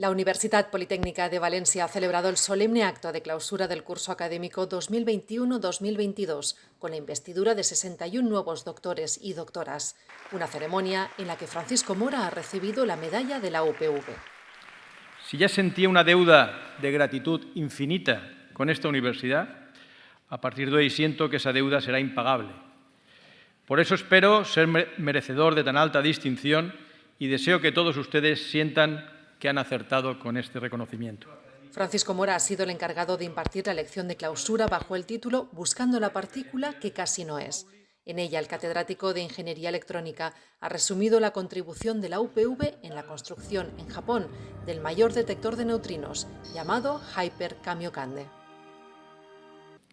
La Universidad Politécnica de Valencia ha celebrado el solemne acto de clausura del curso académico 2021-2022 con la investidura de 61 nuevos doctores y doctoras, una ceremonia en la que Francisco Mora ha recibido la medalla de la UPV. Si ya sentía una deuda de gratitud infinita con esta universidad, a partir de hoy siento que esa deuda será impagable. Por eso espero ser merecedor de tan alta distinción y deseo que todos ustedes sientan que han acertado con este reconocimiento. Francisco Mora ha sido el encargado de impartir la lección de clausura bajo el título Buscando la partícula que casi no es. En ella, el catedrático de Ingeniería Electrónica ha resumido la contribución de la UPV en la construcción en Japón del mayor detector de neutrinos, llamado Hyper Kamiokande.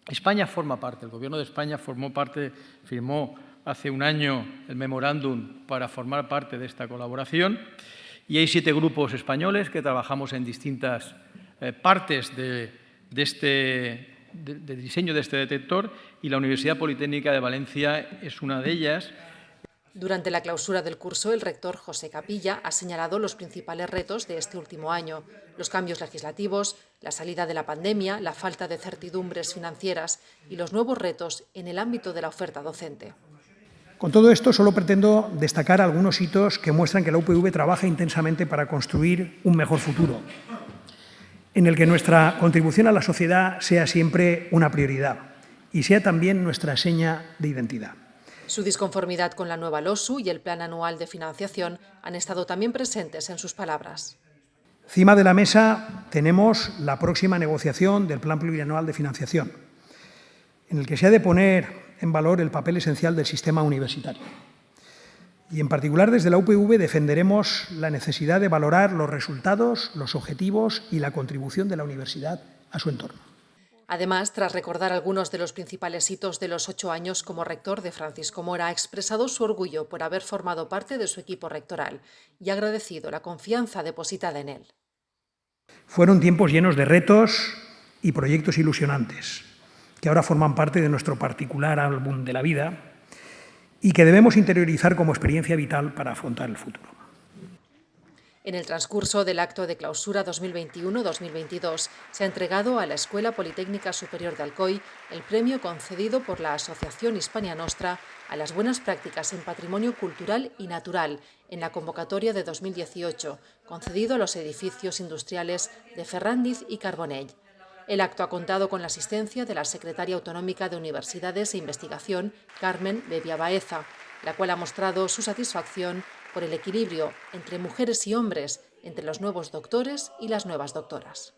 España forma parte, el Gobierno de España formó parte, firmó hace un año el memorándum para formar parte de esta colaboración y hay siete grupos españoles que trabajamos en distintas eh, partes de, este, diseño de este detector y la Universidad Politécnica de Valencia es una de ellas. Durante la clausura del curso, el rector José Capilla ha señalado los principales retos de este último año, los cambios legislativos, la salida de la pandemia, la falta de certidumbres financieras y los nuevos retos en el ámbito de la oferta docente. Con todo esto solo pretendo destacar algunos hitos que muestran que la UPV trabaja intensamente para construir un mejor futuro, en el que nuestra contribución a la sociedad sea siempre una prioridad y sea también nuestra seña de identidad. Su disconformidad con la nueva LOSU y el Plan Anual de Financiación han estado también presentes en sus palabras. Encima de la mesa tenemos la próxima negociación del Plan Plurianual de Financiación, en el que se ha de poner en valor el papel esencial del sistema universitario. Y en particular desde la UPV defenderemos la necesidad de valorar los resultados, los objetivos y la contribución de la universidad a su entorno. Además, tras recordar algunos de los principales hitos de los ocho años como rector de Francisco Mora, ha expresado su orgullo por haber formado parte de su equipo rectoral y ha agradecido la confianza depositada en él. Fueron tiempos llenos de retos y proyectos ilusionantes, que ahora forman parte de nuestro particular álbum de la vida y que debemos interiorizar como experiencia vital para afrontar el futuro. En el transcurso del acto de clausura 2021-2022 se ha entregado a la Escuela Politécnica Superior de Alcoy el premio concedido por la Asociación Hispania Nostra a las buenas prácticas en patrimonio cultural y natural en la convocatoria de 2018, concedido a los edificios industriales de Ferrandiz y Carbonell. El acto ha contado con la asistencia de la secretaria autonómica de Universidades e Investigación, Carmen Bebia Baeza, la cual ha mostrado su satisfacción por el equilibrio entre mujeres y hombres entre los nuevos doctores y las nuevas doctoras.